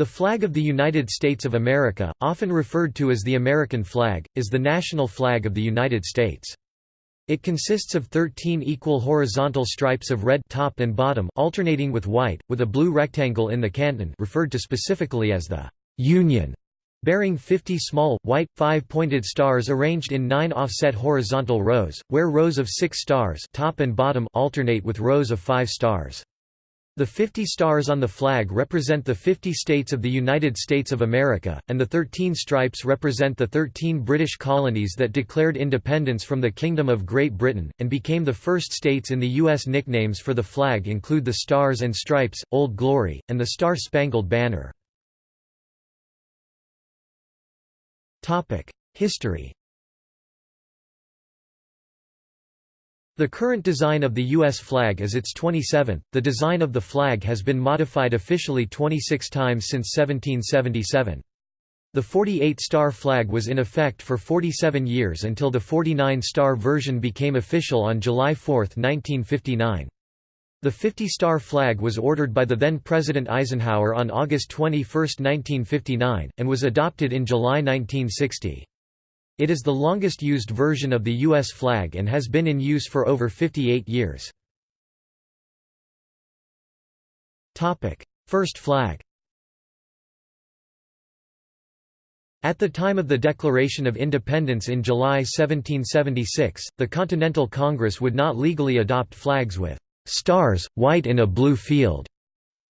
The flag of the United States of America, often referred to as the American flag, is the national flag of the United States. It consists of 13 equal horizontal stripes of red top and bottom alternating with white, with a blue rectangle in the canton referred to specifically as the «Union», bearing 50 small, white, five-pointed stars arranged in nine offset horizontal rows, where rows of six stars top and bottom alternate with rows of five stars. The 50 stars on the flag represent the 50 states of the United States of America, and the 13 stripes represent the 13 British colonies that declared independence from the Kingdom of Great Britain, and became the first states in the U.S. Nicknames for the flag include the Stars and Stripes, Old Glory, and the Star-Spangled Banner. History The current design of the U.S. flag is its 27th. The design of the flag has been modified officially 26 times since 1777. The 48-star flag was in effect for 47 years until the 49-star version became official on July 4, 1959. The 50-star flag was ordered by the then-President Eisenhower on August 21, 1959, and was adopted in July 1960. It is the longest used version of the U.S. flag and has been in use for over 58 years. First flag At the time of the Declaration of Independence in July 1776, the Continental Congress would not legally adopt flags with «stars, white in a blue field»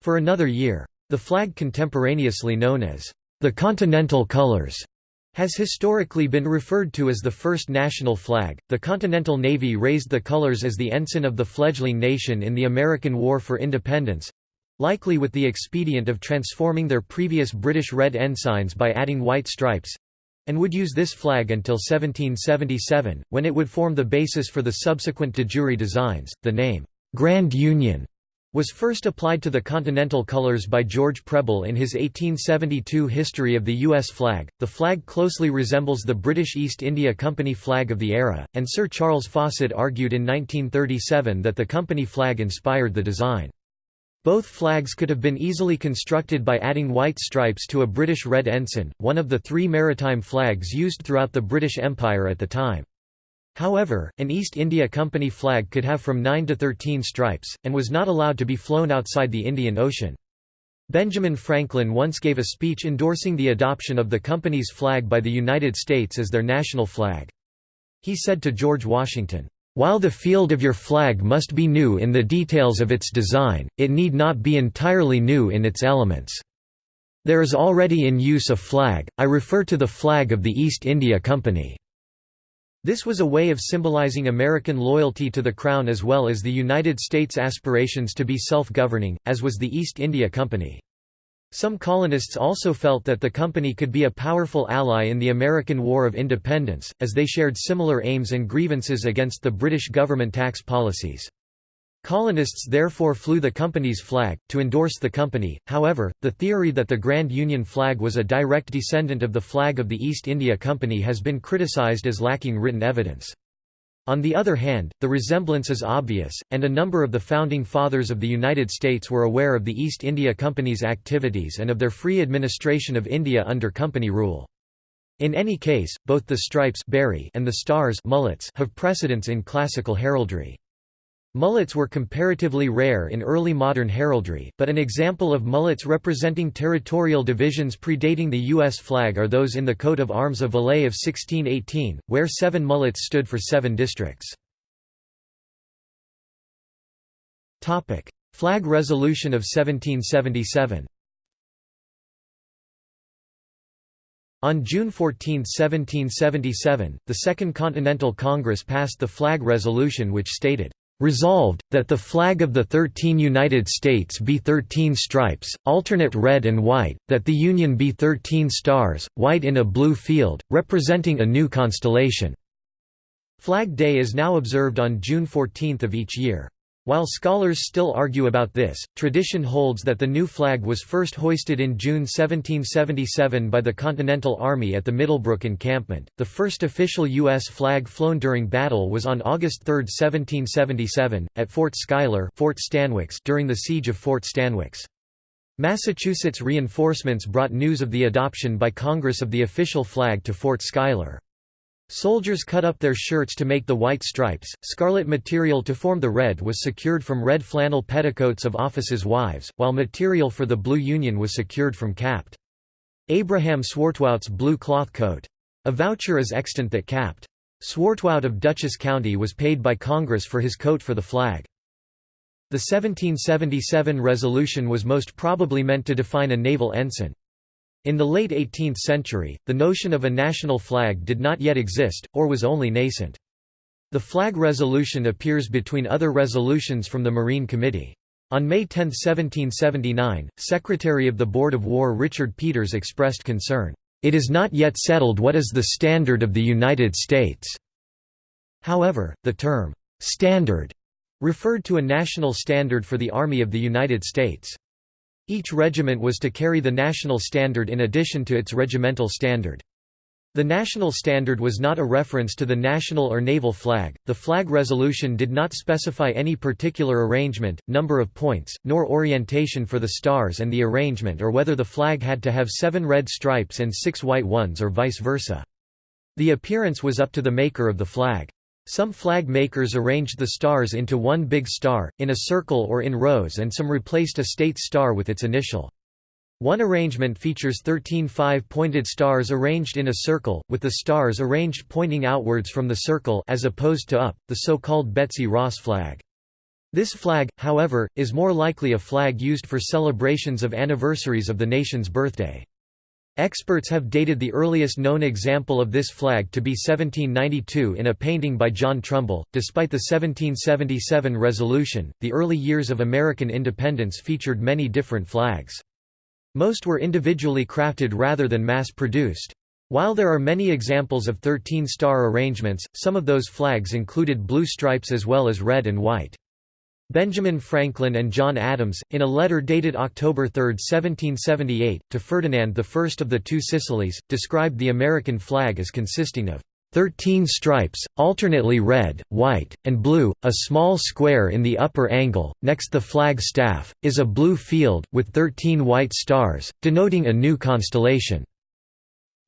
for another year. The flag contemporaneously known as «the Continental Colors» has historically been referred to as the first national flag. The Continental Navy raised the colors as the ensign of the fledgling nation in the American War for Independence likely with the expedient of transforming their previous British red ensigns by adding white stripes and would use this flag until 1777, when it would form the basis for the subsequent de jure designs. The name, Grand Union, was first applied to the continental colors by George Preble in his 1872 History of the U.S. flag. The flag closely resembles the British East India Company flag of the era, and Sir Charles Fawcett argued in 1937 that the company flag inspired the design. Both flags could have been easily constructed by adding white stripes to a British red ensign, one of the three maritime flags used throughout the British Empire at the time. However, an East India Company flag could have from 9 to 13 stripes, and was not allowed to be flown outside the Indian Ocean. Benjamin Franklin once gave a speech endorsing the adoption of the company's flag by the United States as their national flag. He said to George Washington, "...while the field of your flag must be new in the details of its design, it need not be entirely new in its elements. There is already in use a flag, I refer to the flag of the East India Company." This was a way of symbolizing American loyalty to the Crown as well as the United States' aspirations to be self-governing, as was the East India Company. Some colonists also felt that the company could be a powerful ally in the American War of Independence, as they shared similar aims and grievances against the British government tax policies. Colonists therefore flew the company's flag, to endorse the company, however, the theory that the Grand Union flag was a direct descendant of the flag of the East India Company has been criticized as lacking written evidence. On the other hand, the resemblance is obvious, and a number of the Founding Fathers of the United States were aware of the East India Company's activities and of their free administration of India under company rule. In any case, both the stripes and the stars have precedence in classical heraldry. Mullets were comparatively rare in early modern heraldry, but an example of mullets representing territorial divisions predating the U.S. flag are those in the coat of arms of Valais of 1618, where seven mullets stood for seven districts. Flag Resolution of 1777 On June 14, 1777, the Second Continental Congress passed the Flag Resolution which stated, Resolved, that the flag of the thirteen United States be thirteen stripes, alternate red and white, that the Union be thirteen stars, white in a blue field, representing a new constellation." Flag Day is now observed on June 14 of each year. While scholars still argue about this, tradition holds that the new flag was first hoisted in June 1777 by the Continental Army at the Middlebrook encampment. The first official U.S. flag flown during battle was on August 3, 1777, at Fort Schuyler Fort Stanwix during the Siege of Fort Stanwix. Massachusetts reinforcements brought news of the adoption by Congress of the official flag to Fort Schuyler. Soldiers cut up their shirts to make the white stripes, scarlet material to form the red was secured from red flannel petticoats of officers' wives, while material for the blue union was secured from Capt. Abraham Swartwout's blue cloth coat. A voucher is extant that Capt. Swartwout of Dutchess County was paid by Congress for his coat for the flag. The 1777 resolution was most probably meant to define a naval ensign. In the late 18th century, the notion of a national flag did not yet exist, or was only nascent. The flag resolution appears between other resolutions from the Marine Committee. On May 10, 1779, Secretary of the Board of War Richard Peters expressed concern, "...it is not yet settled what is the standard of the United States." However, the term, "...standard," referred to a national standard for the Army of the United States. Each regiment was to carry the national standard in addition to its regimental standard. The national standard was not a reference to the national or naval flag. The flag resolution did not specify any particular arrangement, number of points, nor orientation for the stars and the arrangement or whether the flag had to have seven red stripes and six white ones or vice versa. The appearance was up to the maker of the flag. Some flag makers arranged the stars into one big star, in a circle or in rows and some replaced a state star with its initial. One arrangement features 13 five-pointed stars arranged in a circle, with the stars arranged pointing outwards from the circle as opposed to up, the so-called Betsy Ross flag. This flag, however, is more likely a flag used for celebrations of anniversaries of the nation's birthday. Experts have dated the earliest known example of this flag to be 1792 in a painting by John Trumbull. Despite the 1777 resolution, the early years of American independence featured many different flags. Most were individually crafted rather than mass-produced. While there are many examples of 13-star arrangements, some of those flags included blue stripes as well as red and white. Benjamin Franklin and John Adams, in a letter dated October 3, 1778, to Ferdinand I of the Two Sicilies, described the American flag as consisting of Thirteen stripes, alternately red, white, and blue, a small square in the upper angle, next the flag staff, is a blue field, with thirteen white stars, denoting a new constellation.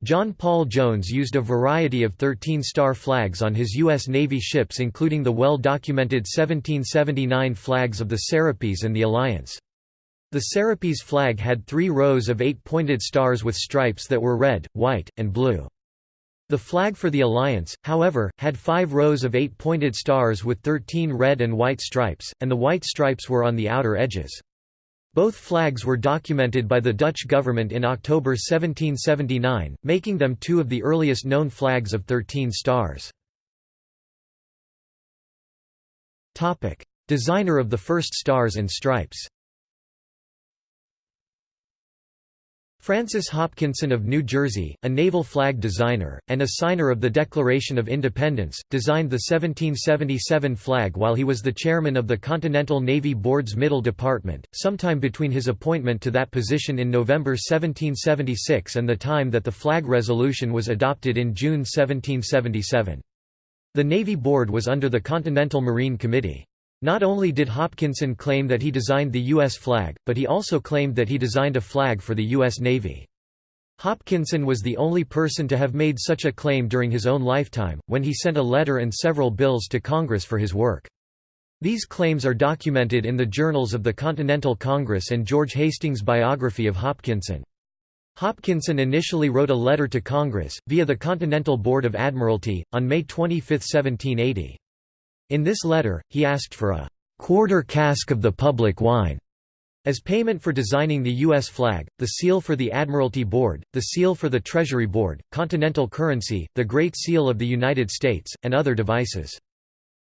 John Paul Jones used a variety of 13-star flags on his U.S. Navy ships including the well-documented 1779 flags of the Serapis and the Alliance. The Serapis flag had three rows of eight-pointed stars with stripes that were red, white, and blue. The flag for the Alliance, however, had five rows of eight-pointed stars with 13 red and white stripes, and the white stripes were on the outer edges. Both flags were documented by the Dutch government in October 1779, making them two of the earliest known flags of 13 stars. Designer of the first stars and stripes Francis Hopkinson of New Jersey, a naval flag designer, and a signer of the Declaration of Independence, designed the 1777 flag while he was the chairman of the Continental Navy Board's Middle Department, sometime between his appointment to that position in November 1776 and the time that the flag resolution was adopted in June 1777. The Navy Board was under the Continental Marine Committee. Not only did Hopkinson claim that he designed the U.S. flag, but he also claimed that he designed a flag for the U.S. Navy. Hopkinson was the only person to have made such a claim during his own lifetime, when he sent a letter and several bills to Congress for his work. These claims are documented in the journals of the Continental Congress and George Hastings' biography of Hopkinson. Hopkinson initially wrote a letter to Congress, via the Continental Board of Admiralty, on May 25, 1780. In this letter, he asked for a quarter cask of the public wine as payment for designing the U.S. flag, the seal for the Admiralty Board, the seal for the Treasury Board, continental currency, the Great Seal of the United States, and other devices.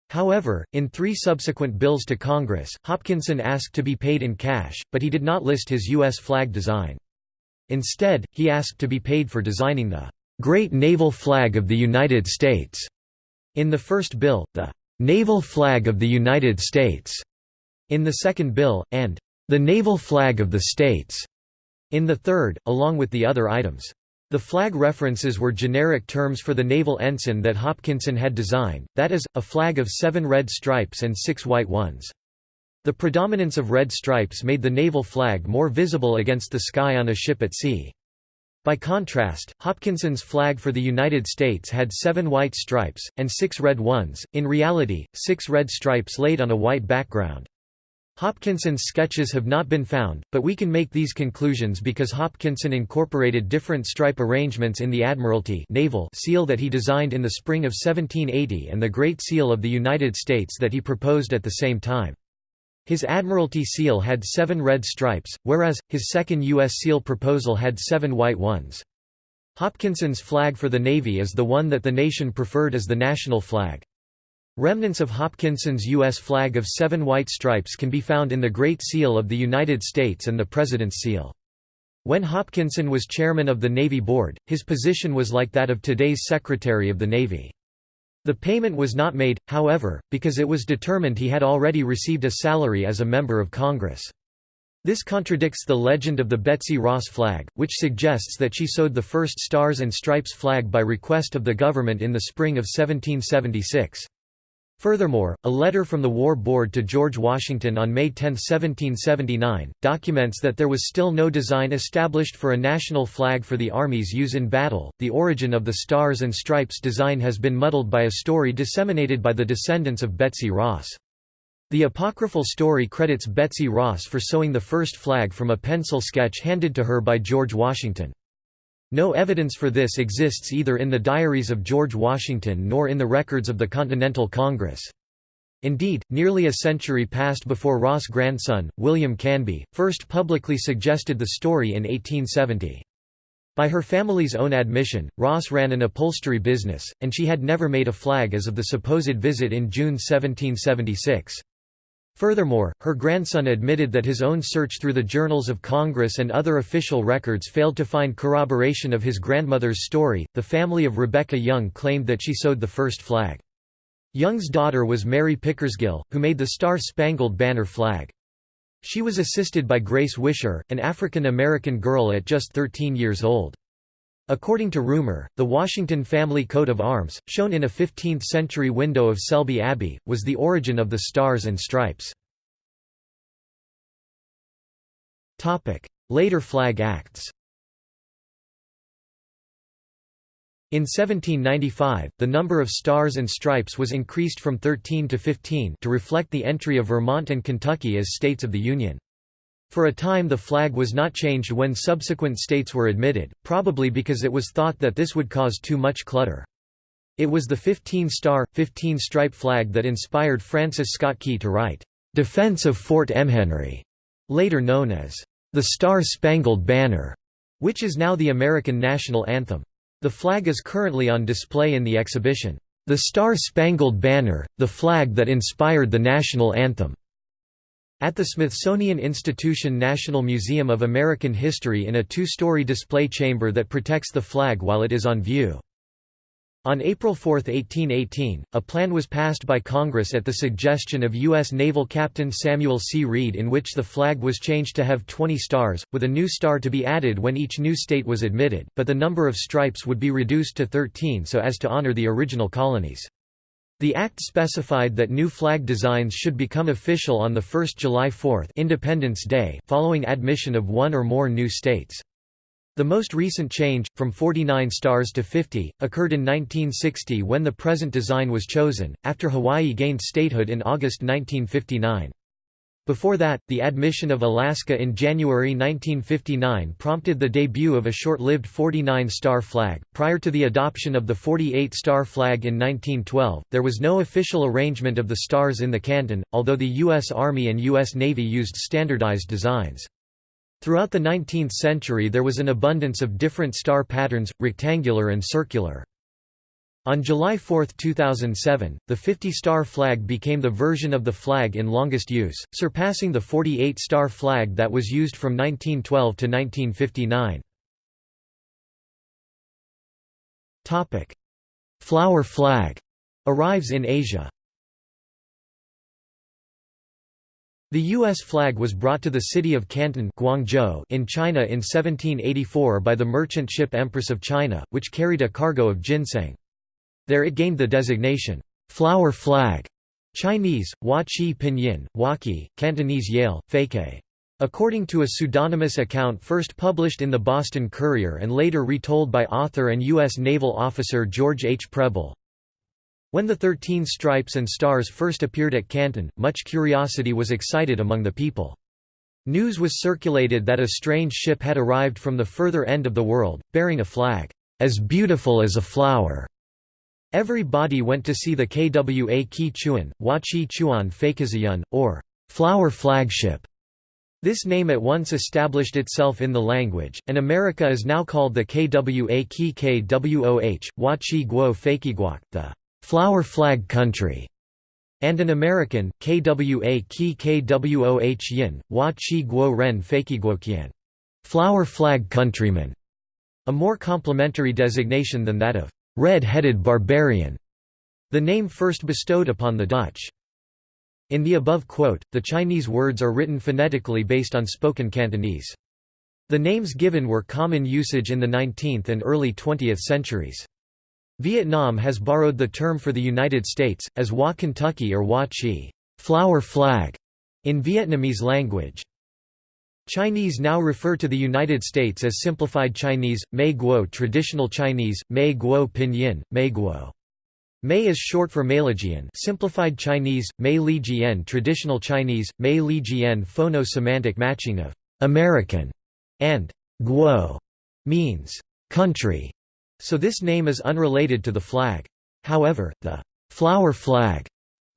However, in three subsequent bills to Congress, Hopkinson asked to be paid in cash, but he did not list his U.S. flag design. Instead, he asked to be paid for designing the "'Great Naval Flag of the United States' in the first bill, the "'Naval Flag of the United States' in the second bill, and "'the Naval Flag of the States' in the third, along with the other items. The flag references were generic terms for the naval ensign that Hopkinson had designed, that is, a flag of seven red stripes and six white ones. The predominance of red stripes made the naval flag more visible against the sky on a ship at sea. By contrast, Hopkinson's flag for the United States had seven white stripes, and six red ones, in reality, six red stripes laid on a white background. Hopkinson's sketches have not been found, but we can make these conclusions because Hopkinson incorporated different stripe arrangements in the Admiralty naval seal that he designed in the spring of 1780 and the Great Seal of the United States that he proposed at the same time. His Admiralty seal had seven red stripes, whereas, his second U.S. seal proposal had seven white ones. Hopkinson's flag for the Navy is the one that the nation preferred as the national flag. Remnants of Hopkinson's U.S. flag of seven white stripes can be found in the Great Seal of the United States and the President's Seal. When Hopkinson was chairman of the Navy Board, his position was like that of today's Secretary of the Navy. The payment was not made, however, because it was determined he had already received a salary as a member of Congress. This contradicts the legend of the Betsy Ross flag, which suggests that she sewed the first Stars and Stripes flag by request of the government in the spring of 1776. Furthermore, a letter from the War Board to George Washington on May 10, 1779, documents that there was still no design established for a national flag for the Army's use in battle. The origin of the Stars and Stripes design has been muddled by a story disseminated by the descendants of Betsy Ross. The apocryphal story credits Betsy Ross for sewing the first flag from a pencil sketch handed to her by George Washington. No evidence for this exists either in the diaries of George Washington nor in the records of the Continental Congress. Indeed, nearly a century passed before Ross' grandson, William Canby, first publicly suggested the story in 1870. By her family's own admission, Ross ran an upholstery business, and she had never made a flag as of the supposed visit in June 1776. Furthermore, her grandson admitted that his own search through the journals of Congress and other official records failed to find corroboration of his grandmother's story. The family of Rebecca Young claimed that she sewed the first flag. Young's daughter was Mary Pickersgill, who made the Star Spangled Banner flag. She was assisted by Grace Wisher, an African American girl at just 13 years old. According to rumor, the Washington family coat of arms, shown in a 15th-century window of Selby Abbey, was the origin of the Stars and Stripes. Later flag acts In 1795, the number of stars and stripes was increased from 13 to 15 to reflect the entry of Vermont and Kentucky as states of the Union. For a time the flag was not changed when subsequent states were admitted, probably because it was thought that this would cause too much clutter. It was the 15-star, 15-stripe flag that inspired Francis Scott Key to write, "'Defense of Fort McHenry", later known as, "'The Star-Spangled Banner", which is now the American national anthem. The flag is currently on display in the exhibition, "'The Star-Spangled Banner, the Flag that Inspired the National Anthem' At the Smithsonian Institution National Museum of American History in a two-story display chamber that protects the flag while it is on view. On April 4, 1818, a plan was passed by Congress at the suggestion of U.S. Naval Captain Samuel C. Reid in which the flag was changed to have 20 stars, with a new star to be added when each new state was admitted, but the number of stripes would be reduced to 13 so as to honor the original colonies. The Act specified that new flag designs should become official on the 1 July 4 Independence Day following admission of one or more new states. The most recent change, from 49 stars to 50, occurred in 1960 when the present design was chosen, after Hawaii gained statehood in August 1959. Before that, the admission of Alaska in January 1959 prompted the debut of a short-lived 49-star flag. Prior to the adoption of the 48-star flag in 1912, there was no official arrangement of the stars in the canton, although the U.S. Army and U.S. Navy used standardized designs. Throughout the 19th century there was an abundance of different star patterns, rectangular and circular. On July 4, 2007, the 50-star flag became the version of the flag in longest use, surpassing the 48-star flag that was used from 1912 to 1959. Flower flag arrives in Asia. The U.S. flag was brought to the city of Canton Guangzhou in China in 1784 by the merchant ship Empress of China, which carried a cargo of ginseng. There it gained the designation, "'flower flag' Chinese, Hua Qi Pinyin, Huaqi, Cantonese Yale, Fake. According to a pseudonymous account first published in the Boston Courier and later retold by author and U.S. naval officer George H. Preble, when the Thirteen Stripes and Stars first appeared at Canton, much curiosity was excited among the people. News was circulated that a strange ship had arrived from the further end of the world, bearing a flag, "...as beautiful as a flower." Every body went to see the Kwa Ki Chuan, Wachi Chuan Fakaziyun, or flower flagship. This name at once established itself in the language, and America is now called the Kwa Ki Kwoh, Wachi Guo Fakiguak, the flower flag country, and an American, Kwa Ki Kwoh Yin, Hua Chi Guo Ren Fakiguokian, flower flag countryman, a more complimentary designation than that of red-headed barbarian, the name first bestowed upon the Dutch. In the above quote, the Chinese words are written phonetically based on spoken Cantonese. The names given were common usage in the 19th and early 20th centuries. Vietnam has borrowed the term for the United States, as Hua Kentucky or Hua Chi flower flag", in Vietnamese language. Chinese now refer to the United States as simplified Chinese, Mei Guo traditional Chinese, Mei Guo pinyin, Mei Guo. Mei is short for Meilejian simplified Chinese, Mei Li Jian traditional Chinese, Mei Li Jian phono-semantic matching of «American» and «Guo» means «country» so this name is unrelated to the flag. However, the flower flag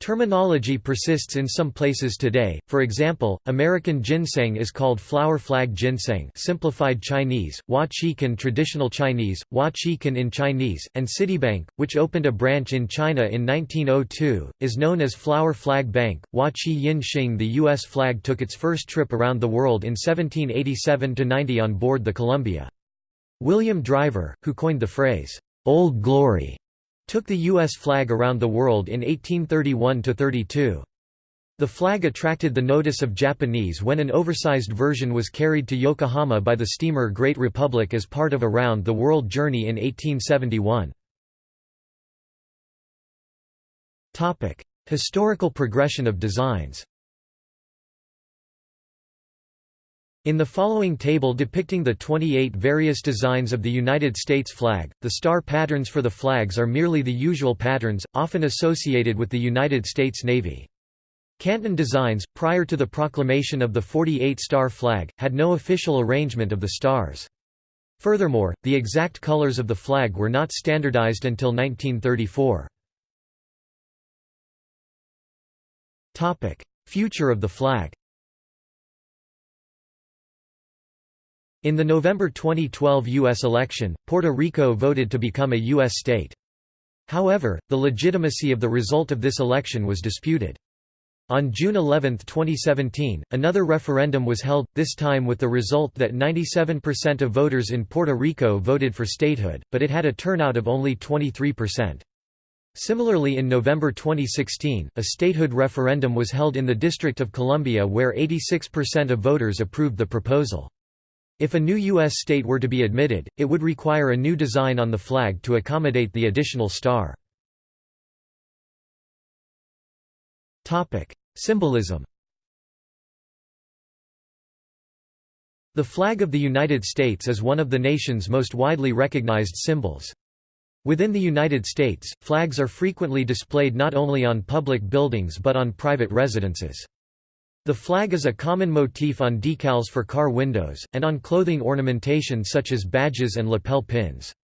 terminology persists in some places today. For example, American ginseng is called flower flag ginseng, simplified Chinese, Hua traditional Chinese, Hua in Chinese, and Citibank, which opened a branch in China in 1902, is known as Flower Flag Bank. Hua Chi Yin Xing The US flag took its first trip around the world in 1787–90 on board the Columbia. William Driver, who coined the phrase, "'Old Glory' took the U.S. flag around the world in 1831–32. The flag attracted the notice of Japanese when an oversized version was carried to Yokohama by the steamer Great Republic as part of a round-the-world journey in 1871. Historical progression of designs In the following table depicting the 28 various designs of the United States flag, the star patterns for the flags are merely the usual patterns, often associated with the United States Navy. Canton designs, prior to the proclamation of the 48-star flag, had no official arrangement of the stars. Furthermore, the exact colors of the flag were not standardized until 1934. Future of the flag In the November 2012 U.S. election, Puerto Rico voted to become a U.S. state. However, the legitimacy of the result of this election was disputed. On June 11, 2017, another referendum was held, this time with the result that 97% of voters in Puerto Rico voted for statehood, but it had a turnout of only 23%. Similarly in November 2016, a statehood referendum was held in the District of Columbia where 86% of voters approved the proposal. If a new U.S. state were to be admitted, it would require a new design on the flag to accommodate the additional star. Symbolism The flag of the United States is one of the nation's most widely recognized symbols. Within the United States, flags are frequently displayed not only on public buildings but on private residences. The flag is a common motif on decals for car windows, and on clothing ornamentation such as badges and lapel pins.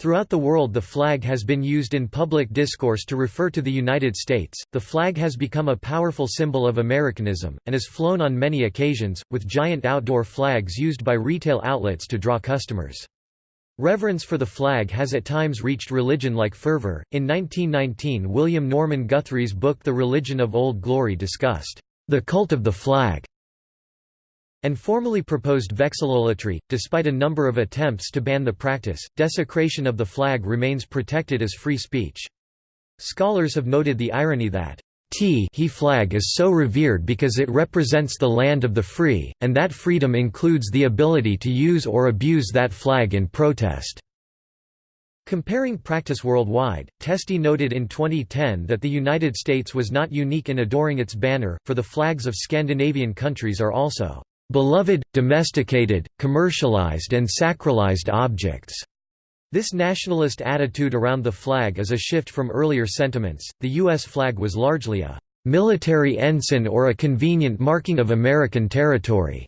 Throughout the world, the flag has been used in public discourse to refer to the United States. The flag has become a powerful symbol of Americanism, and is flown on many occasions, with giant outdoor flags used by retail outlets to draw customers. Reverence for the flag has at times reached religion like fervor. In 1919, William Norman Guthrie's book The Religion of Old Glory discussed the cult of the flag, and formally proposed vexillolatry. Despite a number of attempts to ban the practice, desecration of the flag remains protected as free speech. Scholars have noted the irony that T he flag is so revered because it represents the land of the free, and that freedom includes the ability to use or abuse that flag in protest. Comparing practice worldwide, Testi noted in 2010 that the United States was not unique in adoring its banner, for the flags of Scandinavian countries are also beloved, domesticated, commercialized and sacralized objects. This nationalist attitude around the flag is a shift from earlier sentiments. The U.S. flag was largely a military ensign or a convenient marking of American territory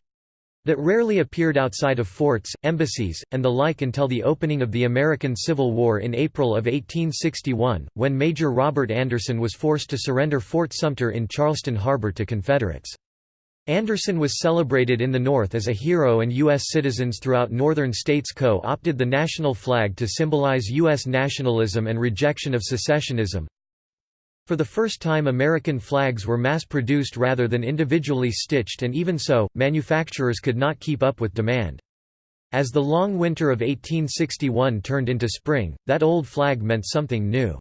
that rarely appeared outside of forts, embassies, and the like until the opening of the American Civil War in April of 1861, when Major Robert Anderson was forced to surrender Fort Sumter in Charleston Harbor to Confederates. Anderson was celebrated in the North as a hero and U.S. citizens throughout northern states co-opted the national flag to symbolize U.S. nationalism and rejection of secessionism. For the first time American flags were mass-produced rather than individually stitched and even so, manufacturers could not keep up with demand. As the long winter of 1861 turned into spring, that old flag meant something new.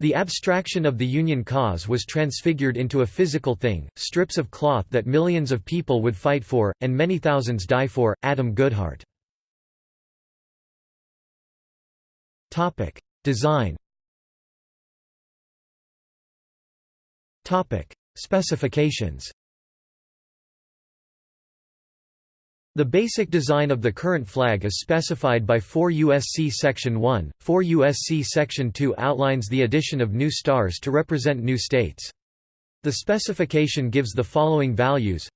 The abstraction of the Union cause was transfigured into a physical thing, strips of cloth that millions of people would fight for, and many thousands die for. Adam Goodheart. Design Specifications. The basic design of the current flag is specified by 4 USC Section 1. 4 USC Section 2 outlines the addition of new stars to represent new states. The specification gives the following values: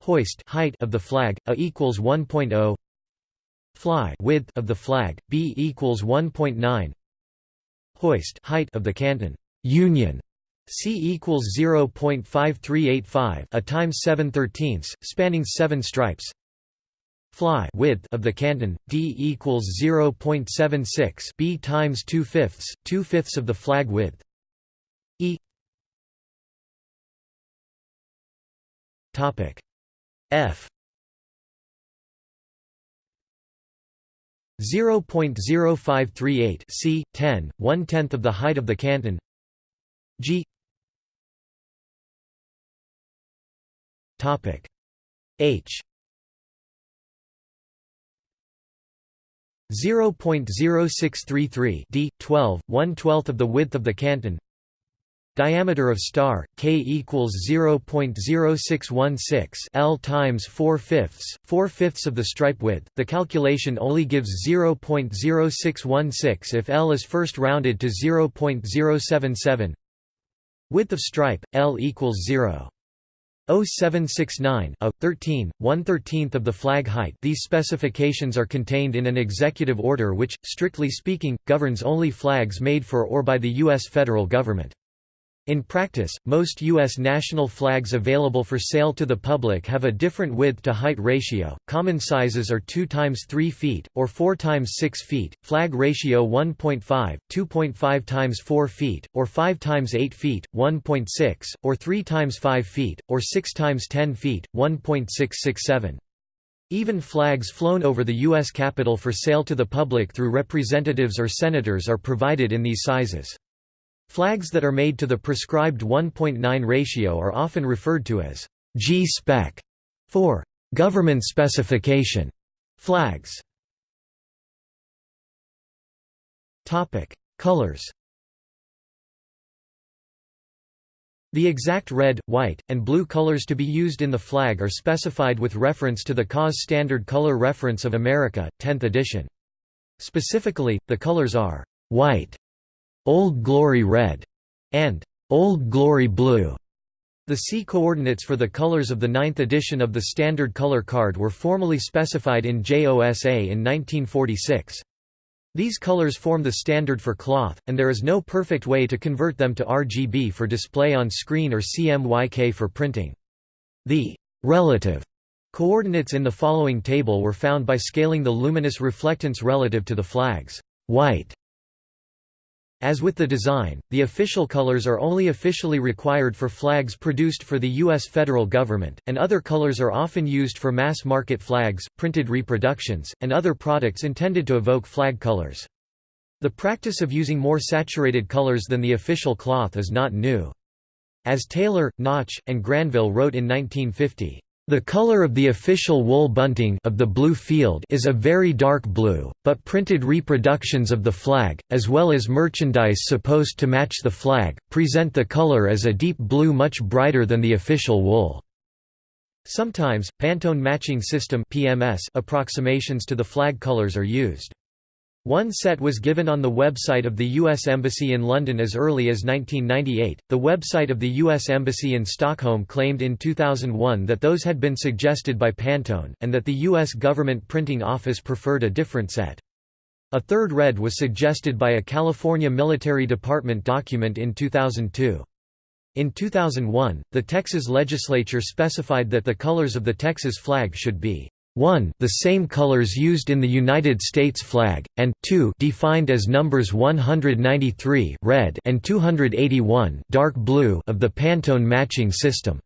hoist height of the flag a equals 1.0 fly width of the flag b equals 1.9 hoist height of the canton. Union C equals 0.5385 a times 7 thirteenths, spanning 7 stripes. Fly width of the canton D equals 0.76 B times 2 fifths, 2 fifths of the flag width. E. Topic. F. 0.0538 c 10 one tenth of the height of the canton. G Topic. H. 0.0633 d 12 1 12th of the width of the canton. Diameter of star k equals 0.0616 l times 4 fifths 4 fifths of the stripe width. The calculation only gives 0.0616 if l is first rounded to 0.077 width of stripe l equals 0 0769 a 13 1 13th of the flag height. These specifications are contained in an executive order which strictly speaking governs only flags made for or by the US federal government in practice, most U.S. national flags available for sale to the public have a different width-to-height ratio. Common sizes are 2 times 3 feet, or 4 times 6 feet, flag ratio 1.5, 2.5 times 4 feet, or 5 times 8 feet, 1.6, or 3 times 5 feet, or 6 times 10 feet, 1.667. Even flags flown over the U.S. Capitol for sale to the public through representatives or senators are provided in these sizes. Flags that are made to the prescribed 1.9 ratio are often referred to as G-spec for government specification flags. Topic: Colors. The exact red, white, and blue colors to be used in the flag are specified with reference to the CAS Standard Color Reference of America, 10th edition. Specifically, the colors are white, Old Glory Red, and Old Glory Blue. The C coordinates for the colors of the ninth edition of the Standard Color Card were formally specified in JOSA in 1946. These colors form the standard for cloth, and there is no perfect way to convert them to RGB for display on screen or CMYK for printing. The relative coordinates in the following table were found by scaling the luminous reflectance relative to the flag's white as with the design, the official colors are only officially required for flags produced for the U.S. federal government, and other colors are often used for mass-market flags, printed reproductions, and other products intended to evoke flag colors. The practice of using more saturated colors than the official cloth is not new. As Taylor, Knoche, and Granville wrote in 1950, The color of the official wool bunting of the blue field is a very dark blue, but printed reproductions of the flag, as well as merchandise supposed to match the flag, present the color as a deep blue much brighter than the official wool. Sometimes, Pantone matching system (PMS) approximations to the flag colors are used. One set was given on the website of the U.S. Embassy in London as early as 1998. The website of the U.S. Embassy in Stockholm claimed in 2001 that those had been suggested by Pantone, and that the U.S. Government Printing Office preferred a different set. A third red was suggested by a California Military Department document in 2002. In 2001, the Texas legislature specified that the colors of the Texas flag should be 1 the same colors used in the United States flag, and 2 defined as numbers 193 red and 281 dark blue of the Pantone matching system.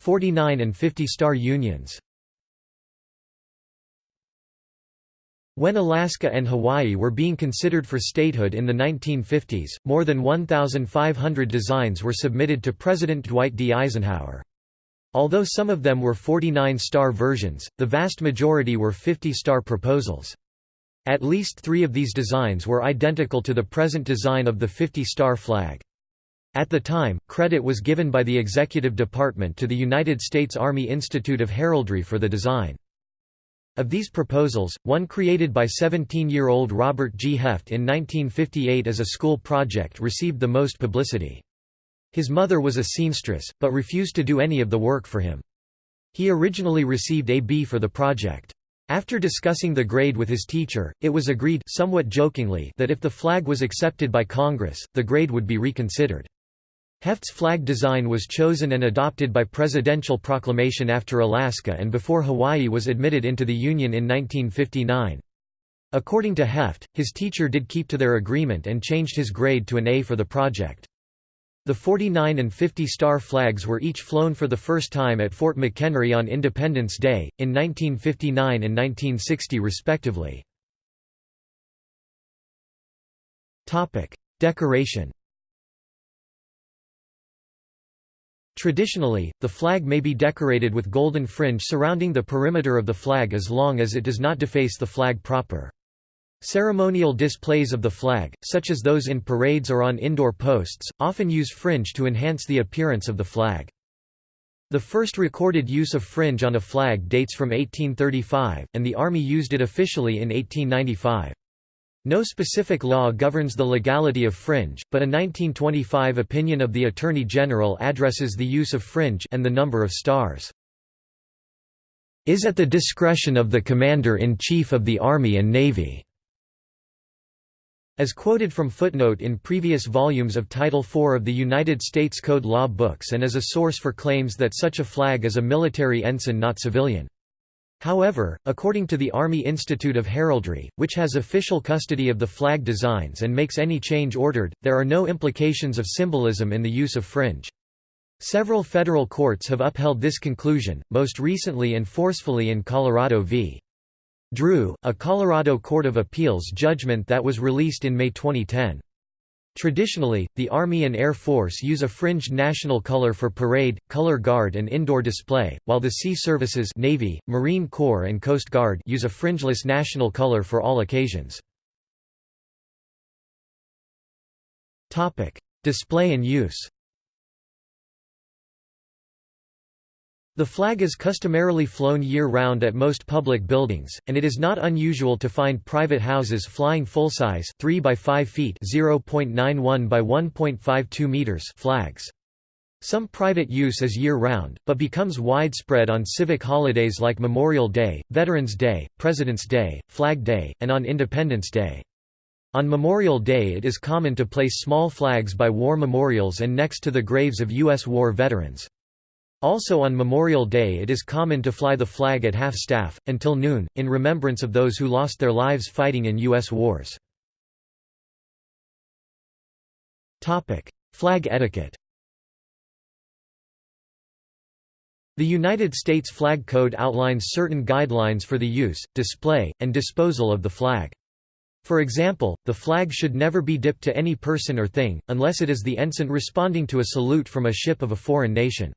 49 and 50 star unions When Alaska and Hawaii were being considered for statehood in the 1950s, more than 1,500 designs were submitted to President Dwight D. Eisenhower. Although some of them were 49-star versions, the vast majority were 50-star proposals. At least three of these designs were identical to the present design of the 50-star flag. At the time, credit was given by the Executive Department to the United States Army Institute of Heraldry for the design. Of these proposals, one created by 17-year-old Robert G. Heft in 1958 as a school project received the most publicity. His mother was a seamstress, but refused to do any of the work for him. He originally received a B for the project. After discussing the grade with his teacher, it was agreed somewhat jokingly that if the flag was accepted by Congress, the grade would be reconsidered. Heft's flag design was chosen and adopted by presidential proclamation after Alaska and before Hawaii was admitted into the Union in 1959. According to Heft, his teacher did keep to their agreement and changed his grade to an A for the project. The 49 and 50 star flags were each flown for the first time at Fort McHenry on Independence Day, in 1959 and 1960 respectively. Decoration Traditionally, the flag may be decorated with golden fringe surrounding the perimeter of the flag as long as it does not deface the flag proper. Ceremonial displays of the flag, such as those in parades or on indoor posts, often use fringe to enhance the appearance of the flag. The first recorded use of fringe on a flag dates from 1835, and the Army used it officially in 1895. No specific law governs the legality of fringe, but a 1925 opinion of the Attorney General addresses the use of fringe and the number of stars. Is at the discretion of the Commander-in-Chief of the Army and Navy. As quoted from footnote in previous volumes of Title IV of the United States Code Law books and as a source for claims that such a flag is a military ensign not civilian. However, according to the Army Institute of Heraldry, which has official custody of the flag designs and makes any change ordered, there are no implications of symbolism in the use of fringe. Several federal courts have upheld this conclusion, most recently and forcefully in Colorado v. Drew, a Colorado Court of Appeals judgment that was released in May 2010. Traditionally, the Army and Air Force use a fringed national color for parade, color guard and indoor display, while the Sea Services Navy, Marine Corps and Coast Guard use a fringeless national color for all occasions. Display and use The flag is customarily flown year-round at most public buildings, and it is not unusual to find private houses flying full-size 3 by 5 feet (0.91 by 1.52 meters) flags. Some private use is year-round, but becomes widespread on civic holidays like Memorial Day, Veterans Day, President's Day, Flag Day, and on Independence Day. On Memorial Day it is common to place small flags by war memorials and next to the graves of U.S. war veterans. Also on Memorial Day it is common to fly the flag at half-staff, until noon, in remembrance of those who lost their lives fighting in U.S. wars. Flag etiquette The United States Flag Code outlines certain guidelines for the use, display, and disposal of the flag. For example, the flag should never be dipped to any person or thing, unless it is the ensign responding to a salute from a ship of a foreign nation.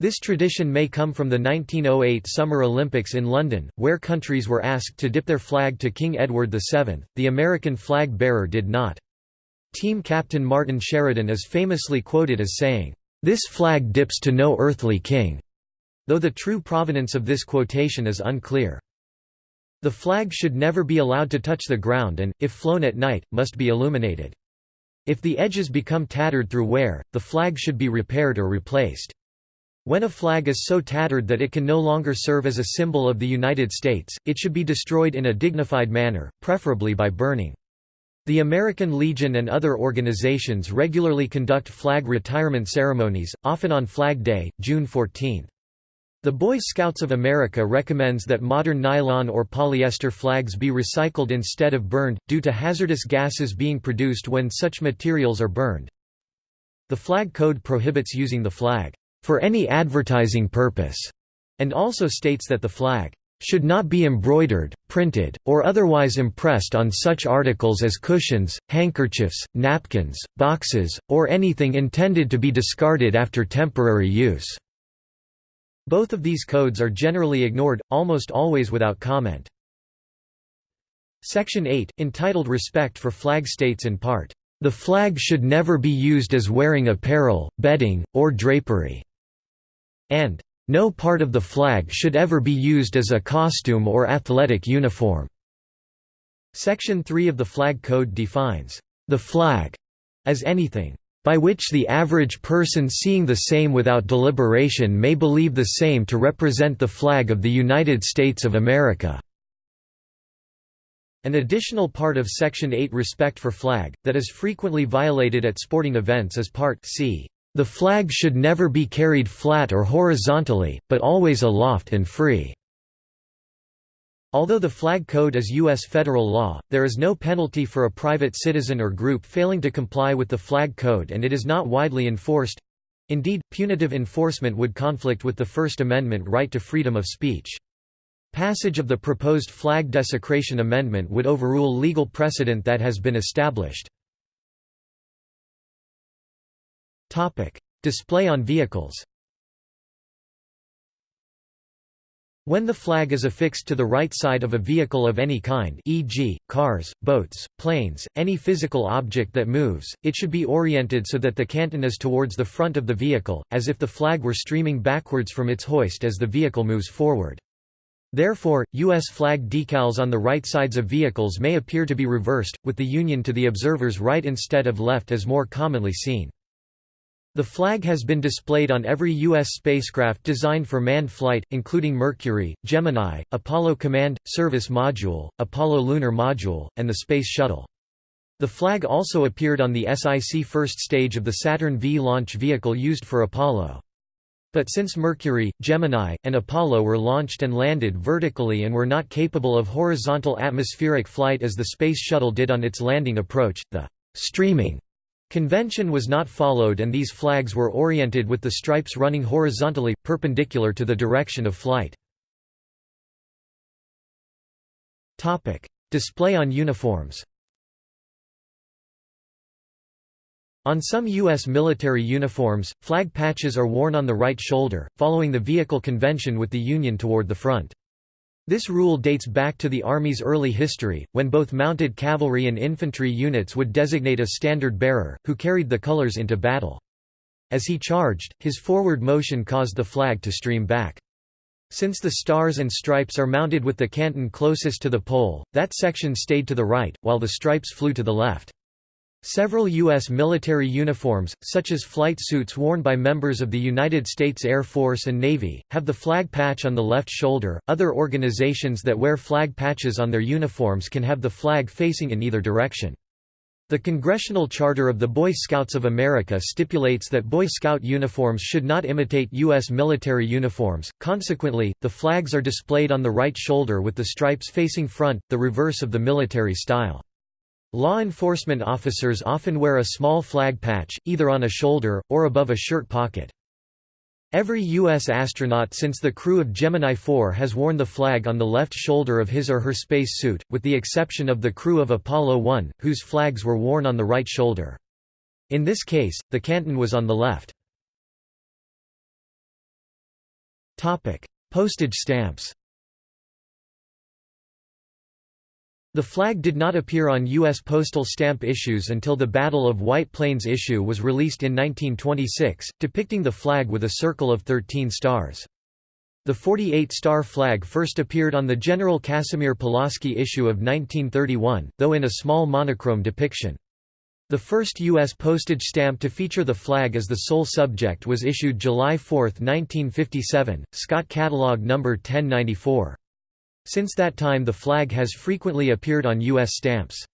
This tradition may come from the 1908 Summer Olympics in London, where countries were asked to dip their flag to King Edward VII, the American flag bearer did not. Team captain Martin Sheridan is famously quoted as saying, "'This flag dips to no earthly king'", though the true provenance of this quotation is unclear. The flag should never be allowed to touch the ground and, if flown at night, must be illuminated. If the edges become tattered through wear, the flag should be repaired or replaced. When a flag is so tattered that it can no longer serve as a symbol of the United States, it should be destroyed in a dignified manner, preferably by burning. The American Legion and other organizations regularly conduct flag retirement ceremonies, often on Flag Day, June 14. The Boy Scouts of America recommends that modern nylon or polyester flags be recycled instead of burned, due to hazardous gases being produced when such materials are burned. The flag code prohibits using the flag for any advertising purpose, and also states that the flag should not be embroidered, printed, or otherwise impressed on such articles as cushions, handkerchiefs, napkins, boxes, or anything intended to be discarded after temporary use." Both of these codes are generally ignored, almost always without comment. Section 8, entitled Respect for Flag states in part, "...the flag should never be used as wearing apparel, bedding, or drapery." And no part of the flag should ever be used as a costume or athletic uniform. Section 3 of the Flag Code defines the flag as anything by which the average person seeing the same without deliberation may believe the same to represent the flag of the United States of America." An additional part of Section 8 respect for flag, that is frequently violated at sporting events is Part c. The flag should never be carried flat or horizontally, but always aloft and free. Although the flag code is U.S. federal law, there is no penalty for a private citizen or group failing to comply with the flag code and it is not widely enforced. Indeed, punitive enforcement would conflict with the First Amendment right to freedom of speech. Passage of the proposed flag desecration amendment would overrule legal precedent that has been established. Topic: Display on vehicles. When the flag is affixed to the right side of a vehicle of any kind e.g., cars, boats, planes, any physical object that moves, it should be oriented so that the canton is towards the front of the vehicle, as if the flag were streaming backwards from its hoist as the vehicle moves forward. Therefore, U.S. flag decals on the right sides of vehicles may appear to be reversed, with the union to the observer's right instead of left as more commonly seen. The flag has been displayed on every U.S. spacecraft designed for manned flight, including Mercury, Gemini, Apollo Command – Service Module, Apollo Lunar Module, and the Space Shuttle. The flag also appeared on the SIC first stage of the Saturn V launch vehicle used for Apollo. But since Mercury, Gemini, and Apollo were launched and landed vertically and were not capable of horizontal atmospheric flight as the Space Shuttle did on its landing approach, the streaming Convention was not followed and these flags were oriented with the stripes running horizontally, perpendicular to the direction of flight. Display on uniforms On some U.S. military uniforms, flag patches are worn on the right shoulder, following the vehicle convention with the Union toward the front. This rule dates back to the Army's early history, when both mounted cavalry and infantry units would designate a standard bearer, who carried the colors into battle. As he charged, his forward motion caused the flag to stream back. Since the stars and stripes are mounted with the canton closest to the pole, that section stayed to the right, while the stripes flew to the left. Several U.S. military uniforms, such as flight suits worn by members of the United States Air Force and Navy, have the flag patch on the left shoulder. Other organizations that wear flag patches on their uniforms can have the flag facing in either direction. The Congressional Charter of the Boy Scouts of America stipulates that Boy Scout uniforms should not imitate U.S. military uniforms, consequently, the flags are displayed on the right shoulder with the stripes facing front, the reverse of the military style. Law enforcement officers often wear a small flag patch, either on a shoulder, or above a shirt pocket. Every U.S. astronaut since the crew of Gemini 4 has worn the flag on the left shoulder of his or her space suit, with the exception of the crew of Apollo 1, whose flags were worn on the right shoulder. In this case, the canton was on the left. Postage stamps The flag did not appear on U.S. postal stamp issues until the Battle of White Plains issue was released in 1926, depicting the flag with a circle of 13 stars. The 48-star flag first appeared on the General Casimir Pulaski issue of 1931, though in a small monochrome depiction. The first U.S. postage stamp to feature the flag as the sole subject was issued July 4, 1957, Scott Catalog No. 1094. Since that time the flag has frequently appeared on U.S. stamps.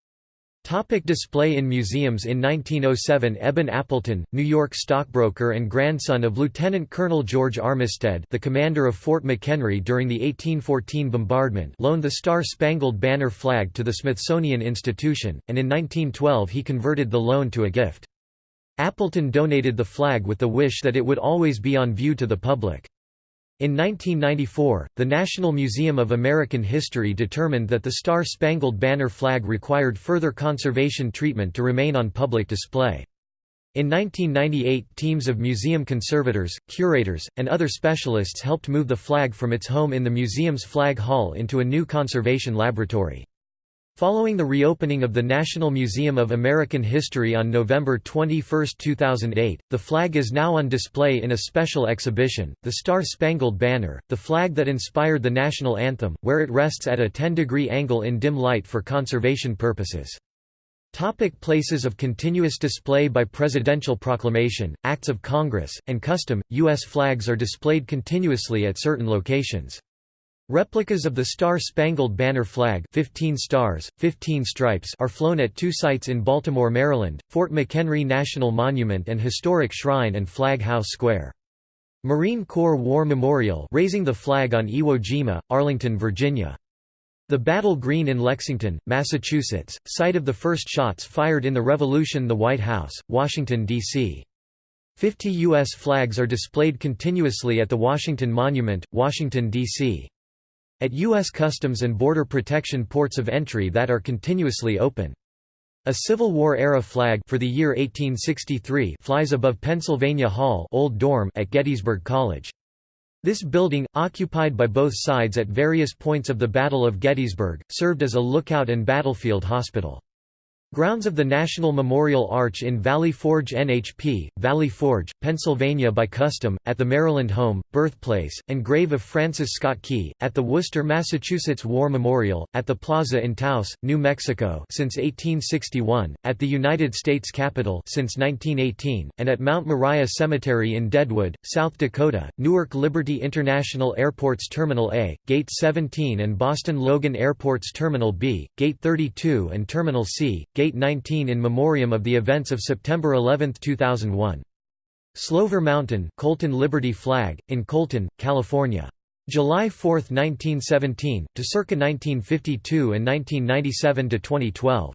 Topic display in museums In 1907 Eben Appleton, New York stockbroker and grandson of Lieutenant Colonel George Armistead the commander of Fort McHenry during the 1814 bombardment loaned the Star-Spangled Banner flag to the Smithsonian Institution, and in 1912 he converted the loan to a gift. Appleton donated the flag with the wish that it would always be on view to the public. In 1994, the National Museum of American History determined that the Star-Spangled Banner flag required further conservation treatment to remain on public display. In 1998 teams of museum conservators, curators, and other specialists helped move the flag from its home in the museum's flag hall into a new conservation laboratory. Following the reopening of the National Museum of American History on November 21, 2008, the flag is now on display in a special exhibition, the Star-Spangled Banner, the flag that inspired the national anthem, where it rests at a 10-degree angle in dim light for conservation purposes. Topic places of continuous display By presidential proclamation, acts of Congress, and custom, U.S. flags are displayed continuously at certain locations. Replicas of the Star-Spangled Banner flag 15 stars, 15 stripes are flown at two sites in Baltimore, Maryland, Fort McHenry National Monument and Historic Shrine and Flag House Square. Marine Corps War Memorial raising the flag on Iwo Jima, Arlington, Virginia. The Battle Green in Lexington, Massachusetts, site of the first shots fired in the Revolution The White House, Washington, D.C. Fifty U.S. flags are displayed continuously at the Washington Monument, Washington, D.C at U.S. Customs and Border Protection ports of entry that are continuously open. A Civil War-era flag for the year 1863 flies above Pennsylvania Hall Old Dorm at Gettysburg College. This building, occupied by both sides at various points of the Battle of Gettysburg, served as a lookout and battlefield hospital. Grounds of the National Memorial Arch in Valley Forge NHP, Valley Forge, Pennsylvania by custom, at the Maryland home, birthplace, and grave of Francis Scott Key, at the Worcester, Massachusetts War Memorial, at the Plaza in Taos, New Mexico since 1861, at the United States Capitol since 1918, and at Mount Moriah Cemetery in Deadwood, South Dakota, Newark Liberty International Airport's Terminal A, Gate 17 and Boston Logan Airport's Terminal B, Gate 32 and Terminal C, Gate Gate 19 in memoriam of the events of September 11, 2001. Slover Mountain Colton Liberty Flag, in Colton, California. July 4, 1917, to circa 1952 and 1997 to 2012.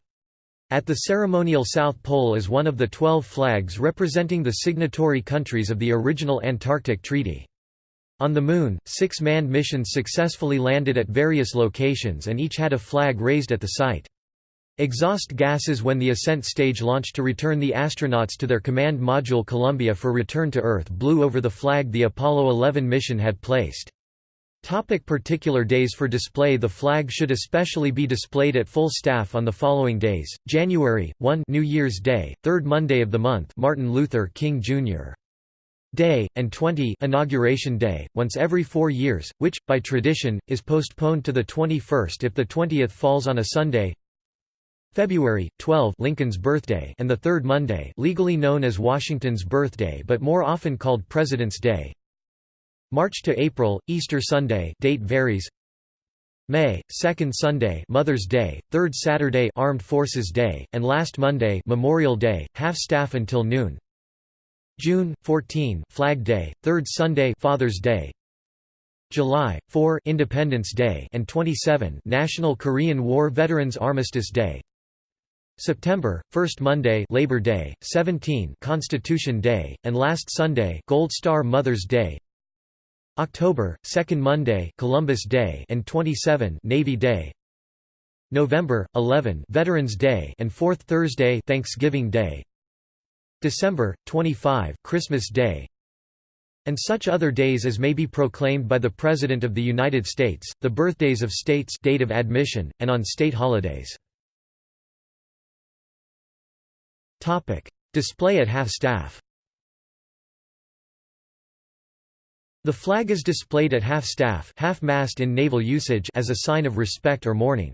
At the ceremonial South Pole is one of the 12 flags representing the signatory countries of the original Antarctic Treaty. On the Moon, six manned missions successfully landed at various locations and each had a flag raised at the site. Exhaust gases when the ascent stage launched to return the astronauts to their command module Columbia for return to Earth blew over the flag the Apollo 11 mission had placed. Topic particular days for display The flag should especially be displayed at full staff on the following days, January, 1 New Year's Day, 3rd Monday of the month Martin Luther King Jr. Day, and 20 Inauguration Day, once every four years, which, by tradition, is postponed to the 21st if the 20th falls on a Sunday February 12 Lincoln's birthday and the third Monday legally known as Washington's birthday but more often called President's Day March to April Easter Sunday date varies May, second Sunday Mother's Day, third Saturday Armed Forces Day, and last Monday Memorial Day, half-staff until noon. June, 14 Flag Day, third Sunday Father's Day. July, 4 Independence Day and 27 National Korean War Veterans Armistice Day. September, first Monday Labor Day, 17 Constitution Day, and last Sunday Gold Star Mother's Day. October, second Monday Columbus Day and 27 Navy Day. November, 11 Veterans Day and fourth Thursday Thanksgiving Day. December, 25 Christmas Day and such other days as may be proclaimed by the President of the United States, the birthdays of states date of admission, and on state holidays. Display at half-staff The flag is displayed at half-staff half-mast in naval usage as a sign of respect or mourning.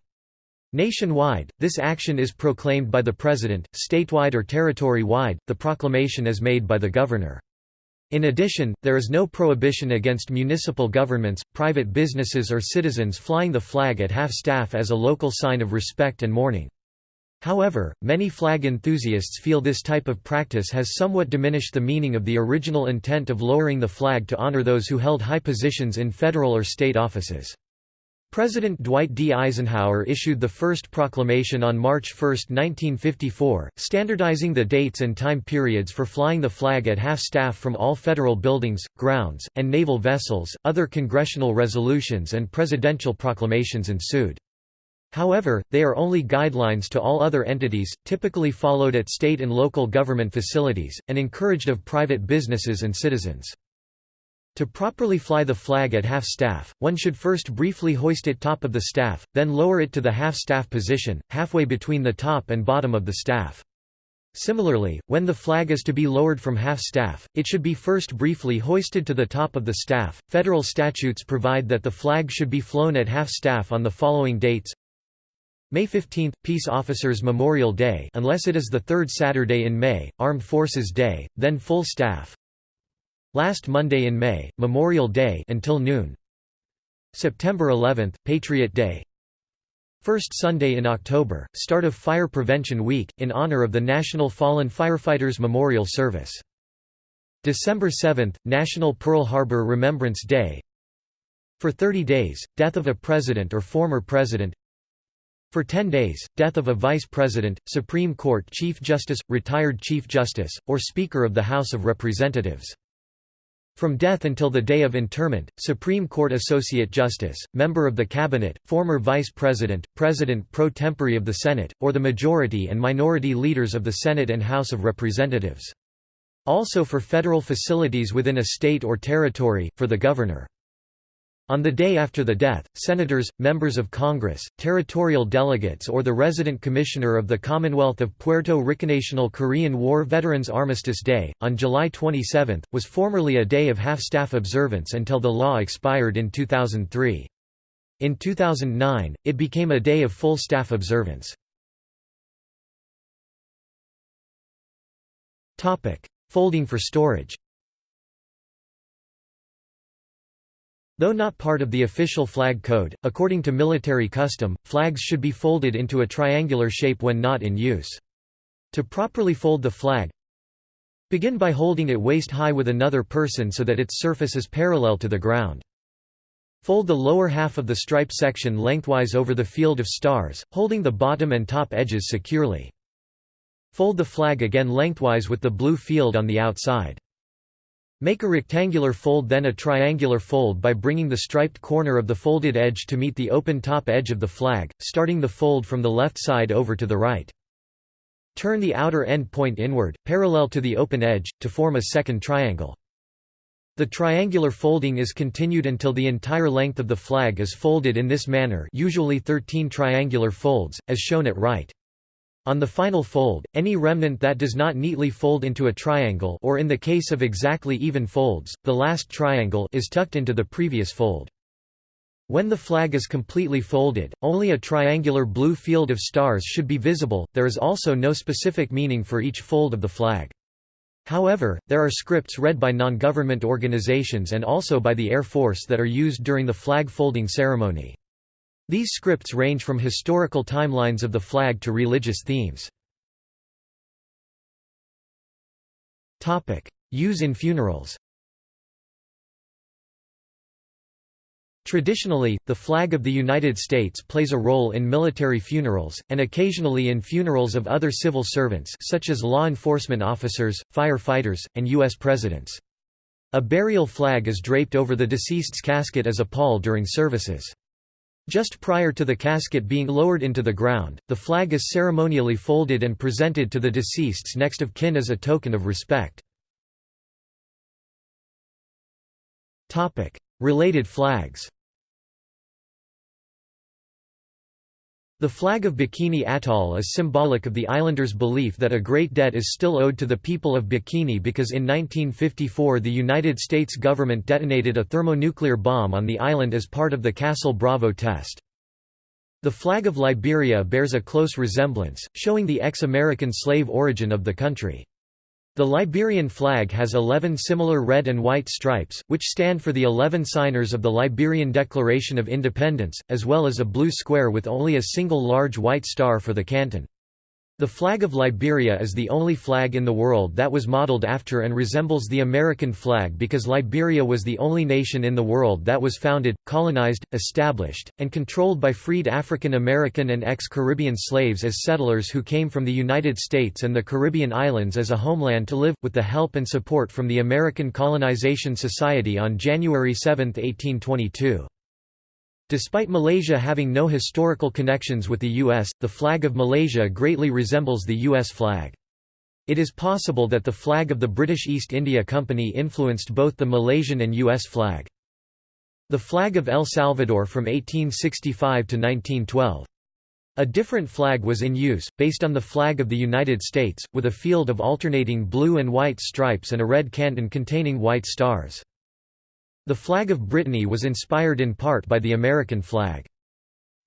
Nationwide, this action is proclaimed by the President, statewide or territory-wide, the proclamation is made by the Governor. In addition, there is no prohibition against municipal governments, private businesses or citizens flying the flag at half-staff as a local sign of respect and mourning. However, many flag enthusiasts feel this type of practice has somewhat diminished the meaning of the original intent of lowering the flag to honor those who held high positions in federal or state offices. President Dwight D. Eisenhower issued the first proclamation on March 1, 1954, standardizing the dates and time periods for flying the flag at half-staff from all federal buildings, grounds, and naval vessels. Other congressional resolutions and presidential proclamations ensued. However, they are only guidelines to all other entities, typically followed at state and local government facilities, and encouraged of private businesses and citizens. To properly fly the flag at half-staff, one should first briefly hoist it top of the staff, then lower it to the half-staff position, halfway between the top and bottom of the staff. Similarly, when the flag is to be lowered from half-staff, it should be first briefly hoisted to the top of the staff. Federal statutes provide that the flag should be flown at half-staff on the following dates May 15 – Peace Officers Memorial Day unless it is the third Saturday in May, Armed Forces Day, then full staff. Last Monday in May, Memorial Day until noon. September 11 – Patriot Day. First Sunday in October, start of Fire Prevention Week, in honor of the National Fallen Firefighters Memorial Service. December 7 – National Pearl Harbor Remembrance Day. For 30 days, death of a president or former president for 10 days, death of a vice president, Supreme Court Chief Justice, retired Chief Justice, or Speaker of the House of Representatives. From death until the day of interment, Supreme Court Associate Justice, Member of the Cabinet, former Vice President, President pro tempore of the Senate, or the majority and minority leaders of the Senate and House of Representatives. Also for federal facilities within a state or territory, for the Governor. On the day after the death, senators, members of Congress, territorial delegates or the resident commissioner of the Commonwealth of Puerto Rico National Korean War Veterans Armistice Day, on July 27, was formerly a day of half-staff observance until the law expired in 2003. In 2009, it became a day of full staff observance. Folding for storage Though not part of the official flag code, according to military custom, flags should be folded into a triangular shape when not in use. To properly fold the flag, begin by holding it waist-high with another person so that its surface is parallel to the ground. Fold the lower half of the stripe section lengthwise over the field of stars, holding the bottom and top edges securely. Fold the flag again lengthwise with the blue field on the outside. Make a rectangular fold then a triangular fold by bringing the striped corner of the folded edge to meet the open top edge of the flag, starting the fold from the left side over to the right. Turn the outer end point inward, parallel to the open edge, to form a second triangle. The triangular folding is continued until the entire length of the flag is folded in this manner usually 13 triangular folds, as shown at right. On the final fold, any remnant that does not neatly fold into a triangle or in the case of exactly even folds, the last triangle is tucked into the previous fold. When the flag is completely folded, only a triangular blue field of stars should be visible, there is also no specific meaning for each fold of the flag. However, there are scripts read by non-government organizations and also by the Air Force that are used during the flag folding ceremony. These scripts range from historical timelines of the flag to religious themes. Use in funerals Traditionally, the flag of the United States plays a role in military funerals, and occasionally in funerals of other civil servants such as law enforcement officers, firefighters, and U.S. presidents. A burial flag is draped over the deceased's casket as a pall during services. Just prior to the casket being lowered into the ground, the flag is ceremonially folded and presented to the deceased's next of kin as a token of respect. Related flags The flag of Bikini Atoll is symbolic of the islanders' belief that a great debt is still owed to the people of Bikini because in 1954 the United States government detonated a thermonuclear bomb on the island as part of the Castle Bravo test. The flag of Liberia bears a close resemblance, showing the ex-American slave origin of the country. The Liberian flag has 11 similar red and white stripes, which stand for the 11 signers of the Liberian Declaration of Independence, as well as a blue square with only a single large white star for the canton. The flag of Liberia is the only flag in the world that was modeled after and resembles the American flag because Liberia was the only nation in the world that was founded, colonized, established, and controlled by freed African American and ex-Caribbean slaves as settlers who came from the United States and the Caribbean islands as a homeland to live, with the help and support from the American Colonization Society on January 7, 1822. Despite Malaysia having no historical connections with the U.S., the flag of Malaysia greatly resembles the U.S. flag. It is possible that the flag of the British East India Company influenced both the Malaysian and U.S. flag. The flag of El Salvador from 1865 to 1912. A different flag was in use, based on the flag of the United States, with a field of alternating blue and white stripes and a red canton containing white stars. The flag of Brittany was inspired in part by the American flag.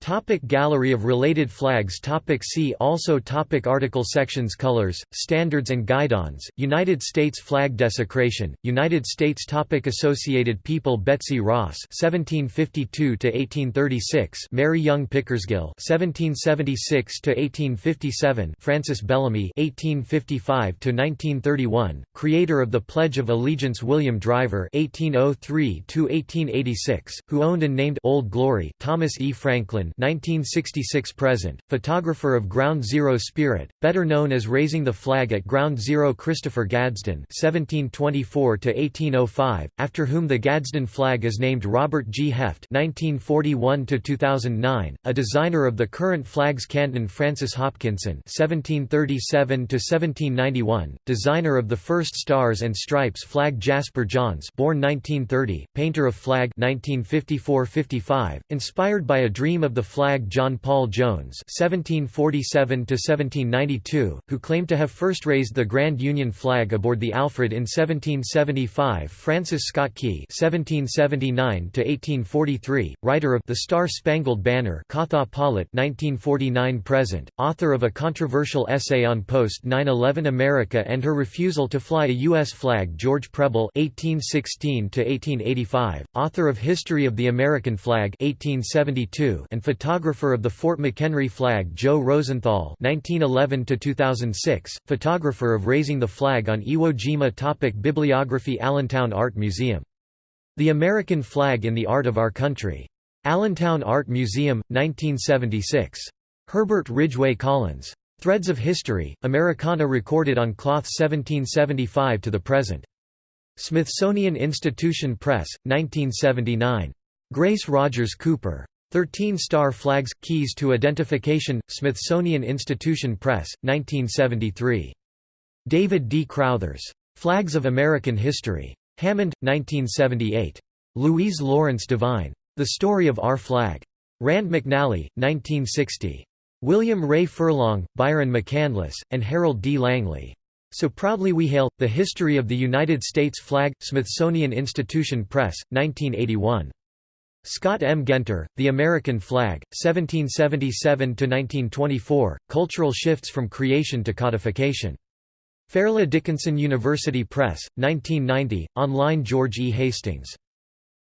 Topic gallery of related flags topic See also topic Article Sections Colors, Standards and Guidons, United States flag desecration, United States topic Associated People Betsy Ross (1752–1836), Mary Young Pickersgill (1776–1857), Francis Bellamy (1855–1931), creator of the Pledge of Allegiance William Driver (1803–1886), who owned and named Old Glory, Thomas E. Franklin 1966 present, photographer of Ground Zero Spirit, better known as raising the flag at Ground Zero Christopher Gadsden (1724–1805), after whom the Gadsden flag is named Robert G. Heft (1941–2009), a designer of the current flag's canton Francis Hopkinson (1737–1791), designer of the first Stars and Stripes flag Jasper Johns (born 1930), painter of flag 1954–55, inspired by a dream of the flag John Paul Jones (1747–1792), who claimed to have first raised the Grand Union flag aboard the Alfred in 1775. Francis Scott Key (1779–1843), writer of *The Star-Spangled Banner*, Katha Pollitt (1949–present), author of a controversial essay on post-9/11 America and her refusal to fly a U.S. flag. George Preble (1816–1885), author of *History of the American Flag* (1872) and photographer of the Fort McHenry flag Joe Rosenthal (1911–2006), photographer of raising the flag on Iwo Jima. Topic Bibliography Allentown Art Museum. The American Flag in the Art of Our Country. Allentown Art Museum, 1976. Herbert Ridgway Collins. Threads of History, Americana recorded on cloth 1775 to the present. Smithsonian Institution Press, 1979. Grace Rogers Cooper. 13 Star Flags – Keys to Identification, Smithsonian Institution Press, 1973. David D. Crouthers. Flags of American History. Hammond, 1978. Louise Lawrence Devine. The Story of Our Flag. Rand McNally, 1960. William Ray Furlong, Byron McCandless, and Harold D. Langley. So Proudly We Hail, The History of the United States Flag, Smithsonian Institution Press, 1981. Scott M. Guenter, The American Flag, 1777–1924, Cultural Shifts from Creation to Codification. Fairleigh Dickinson University Press, 1990, online George E. Hastings.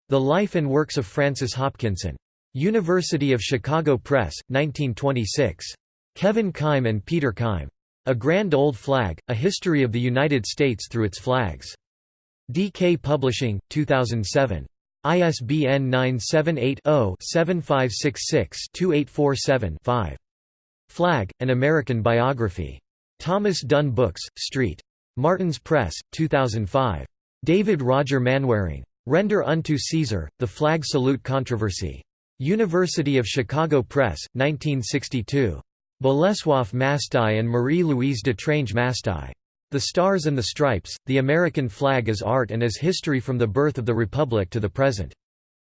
The Life and Works of Francis Hopkinson. University of Chicago Press, 1926. Kevin Keim and Peter Keim. A Grand Old Flag, A History of the United States Through Its Flags. DK Publishing, 2007. ISBN 978-0-7566-2847-5. Flag, An American Biography. Thomas Dunne Books, St. Martin's Press, 2005. David Roger Manwaring. Render unto Caesar, The Flag Salute Controversy. University of Chicago Press, 1962. Bolesław Mastai and Marie-Louise Détrange Mastai. The Stars and the Stripes, The American Flag as Art and as History from the Birth of the Republic to the Present.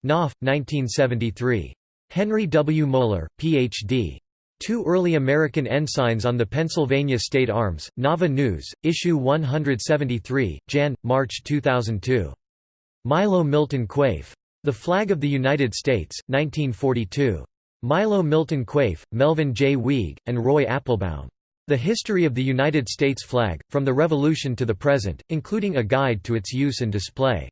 Knopf, 1973. Henry W. Moeller, Ph.D. Two early American ensigns on the Pennsylvania State Arms, Nava News, Issue 173, Jan. March 2002. Milo Milton Quaife. The Flag of the United States, 1942. Milo Milton Quaife, Melvin J. Weig, and Roy Appleman. The History of the United States Flag, From the Revolution to the Present, including a guide to its use and display.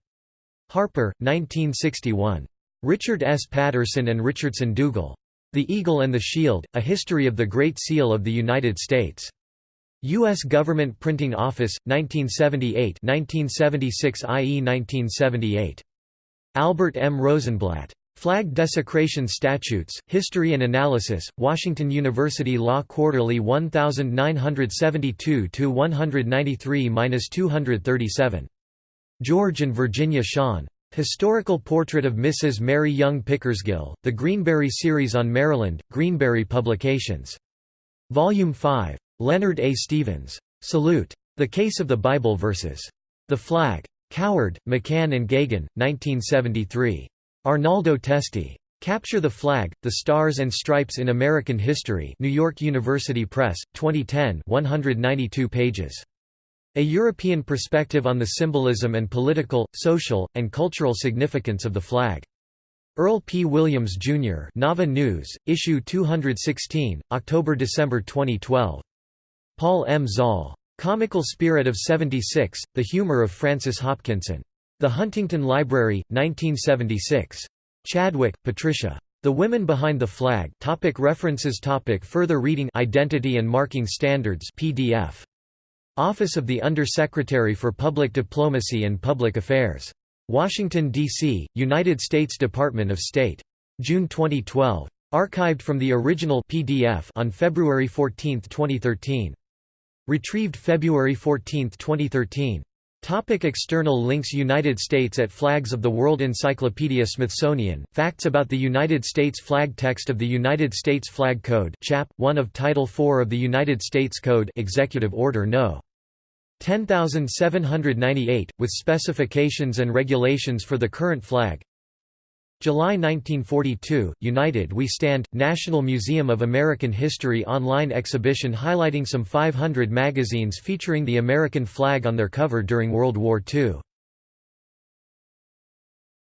Harper, 1961. Richard S. Patterson and Richardson Dougall. The Eagle and the Shield, A History of the Great Seal of the United States. U.S. Government Printing Office, 1978 1976 i.e. 1978. Albert M. Rosenblatt. Flag Desecration Statutes, History and Analysis, Washington University Law Quarterly 1932–193–237. George and Virginia Schaun. Historical Portrait of Mrs. Mary Young Pickersgill, The Greenberry Series on Maryland, Greenberry Publications. Volume 5. Leonard A. Stevens. Salute. The Case of the Bible Verses. The Flag. Coward, McCann and Geoghegan, 1973. Arnaldo Testi. Capture the Flag, The Stars and Stripes in American History New York University Press, 2010 192 pages. A European Perspective on the Symbolism and Political, Social, and Cultural Significance of the Flag. Earl P. Williams, Jr. Nava News, Issue 216, October–December 2012. Paul M. Zall. Comical Spirit of 76, The Humor of Francis Hopkinson. The Huntington Library, 1976. Chadwick, Patricia. The Women Behind the Flag topic References topic Further reading Identity and Marking Standards PDF. Office of the Under-Secretary for Public Diplomacy and Public Affairs. Washington, D.C., United States Department of State. June 2012. Archived from the original PDF on February 14, 2013. Retrieved February 14, 2013. Topic external links United States at Flags of the World Encyclopedia Smithsonian, Facts about the United States Flag Text of the United States Flag Code Chap. 1 of Title IV of the United States Code Executive Order No. 10798, with specifications and regulations for the current flag July 1942, United We Stand, National Museum of American History online exhibition highlighting some 500 magazines featuring the American flag on their cover during World War II.